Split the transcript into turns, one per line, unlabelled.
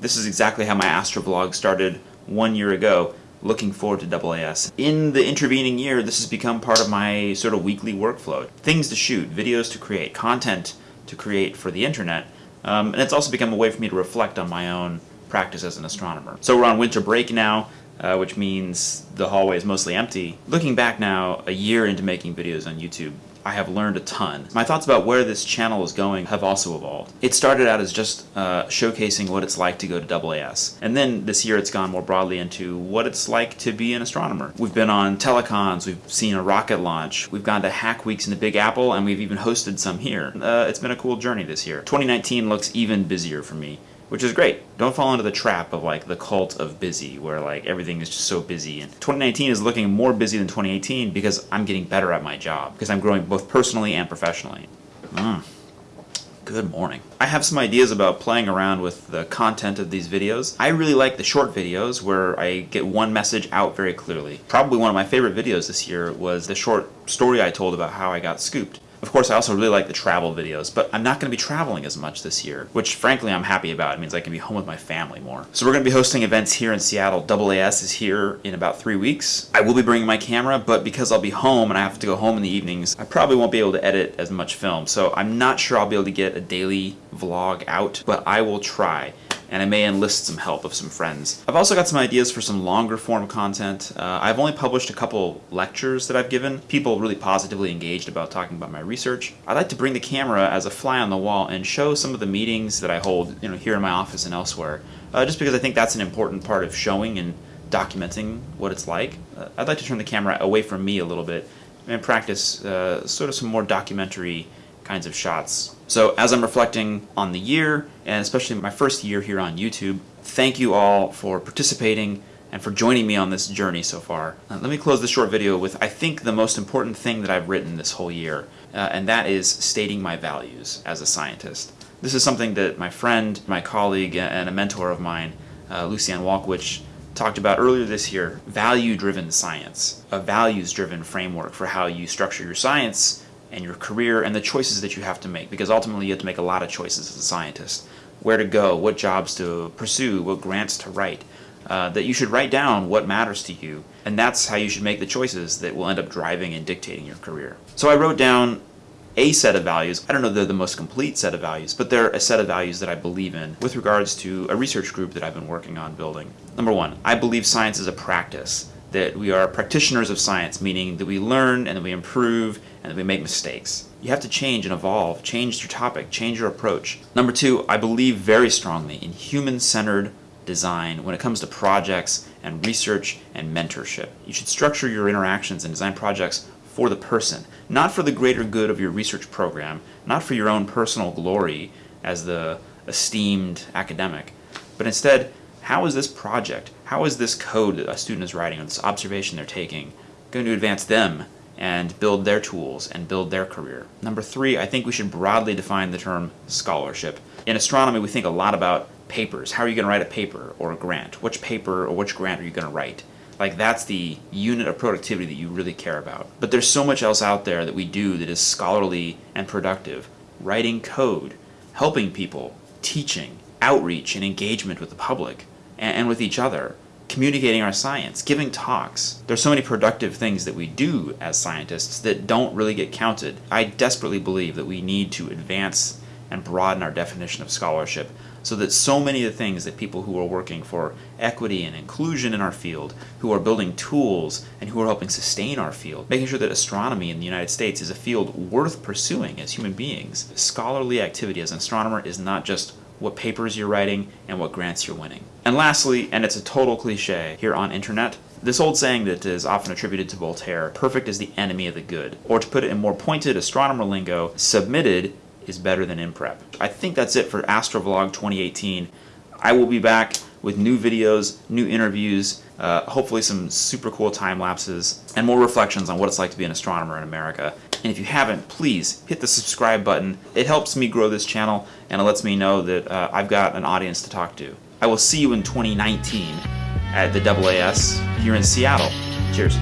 This is exactly how my astrovlog started one year ago, looking forward to Double AS. In the intervening year, this has become part of my sort of weekly workflow. Things to shoot, videos to create, content to create for the internet, um, and it's also become a way for me to reflect on my own practice as an astronomer. So we're on winter break now, uh, which means the hallway is mostly empty. Looking back now, a year into making videos on YouTube, I have learned a ton. My thoughts about where this channel is going have also evolved. It started out as just uh, showcasing what it's like to go to AAS. And then this year it's gone more broadly into what it's like to be an astronomer. We've been on telecons, we've seen a rocket launch, we've gone to hack weeks in the Big Apple, and we've even hosted some here. Uh, it's been a cool journey this year. 2019 looks even busier for me which is great. Don't fall into the trap of like the cult of busy, where like everything is just so busy. And 2019 is looking more busy than 2018 because I'm getting better at my job, because I'm growing both personally and professionally. Mm. Good morning. I have some ideas about playing around with the content of these videos. I really like the short videos where I get one message out very clearly. Probably one of my favorite videos this year was the short story I told about how I got scooped. Of course, I also really like the travel videos, but I'm not going to be traveling as much this year, which frankly I'm happy about. It means I can be home with my family more. So we're going to be hosting events here in Seattle. AAS is here in about three weeks. I will be bringing my camera, but because I'll be home and I have to go home in the evenings, I probably won't be able to edit as much film. So I'm not sure I'll be able to get a daily vlog out, but I will try and I may enlist some help of some friends. I've also got some ideas for some longer form content. Uh, I've only published a couple lectures that I've given. People really positively engaged about talking about my research. I'd like to bring the camera as a fly on the wall and show some of the meetings that I hold you know, here in my office and elsewhere, uh, just because I think that's an important part of showing and documenting what it's like. Uh, I'd like to turn the camera away from me a little bit and practice uh, sort of some more documentary kinds of shots. So as I'm reflecting on the year, and especially my first year here on YouTube, thank you all for participating and for joining me on this journey so far. Uh, let me close this short video with I think the most important thing that I've written this whole year, uh, and that is stating my values as a scientist. This is something that my friend, my colleague, and a mentor of mine, uh, Lucianne Walkowicz, talked about earlier this year, value-driven science, a values-driven framework for how you structure your science and your career and the choices that you have to make because ultimately you have to make a lot of choices as a scientist. Where to go, what jobs to pursue, what grants to write. Uh, that you should write down what matters to you and that's how you should make the choices that will end up driving and dictating your career. So I wrote down a set of values. I don't know they're the most complete set of values, but they're a set of values that I believe in with regards to a research group that I've been working on building. Number one, I believe science is a practice that we are practitioners of science, meaning that we learn and that we improve and that we make mistakes. You have to change and evolve, change your topic, change your approach. Number two, I believe very strongly in human-centered design when it comes to projects and research and mentorship. You should structure your interactions and design projects for the person, not for the greater good of your research program, not for your own personal glory as the esteemed academic, but instead how is this project, how is this code that a student is writing or this observation they're taking going to advance them and build their tools and build their career. Number three, I think we should broadly define the term scholarship. In astronomy, we think a lot about papers. How are you going to write a paper or a grant? Which paper or which grant are you going to write? Like that's the unit of productivity that you really care about. But there's so much else out there that we do that is scholarly and productive. Writing code, helping people, teaching, outreach and engagement with the public and, with each other, communicating our science, giving talks. There's so many productive things that we do as scientists that don't really get counted. I desperately believe that we need to advance and broaden our definition of scholarship so that so many of the things that people who are working for equity and inclusion in our field, who are building tools and who are helping sustain our field, making sure that astronomy in the United States is a field worth pursuing as human beings. Scholarly activity as an astronomer is not just what papers you're writing, and what grants you're winning. And lastly, and it's a total cliche here on internet, this old saying that is often attributed to Voltaire, perfect is the enemy of the good. Or to put it in more pointed astronomer lingo, submitted is better than in prep. I think that's it for Astrovlog 2018. I will be back with new videos, new interviews, uh, hopefully some super cool time lapses, and more reflections on what it's like to be an astronomer in America. And if you haven't, please hit the subscribe button. It helps me grow this channel and it lets me know that uh, I've got an audience to talk to. I will see you in 2019 at the AAS here in Seattle. Cheers.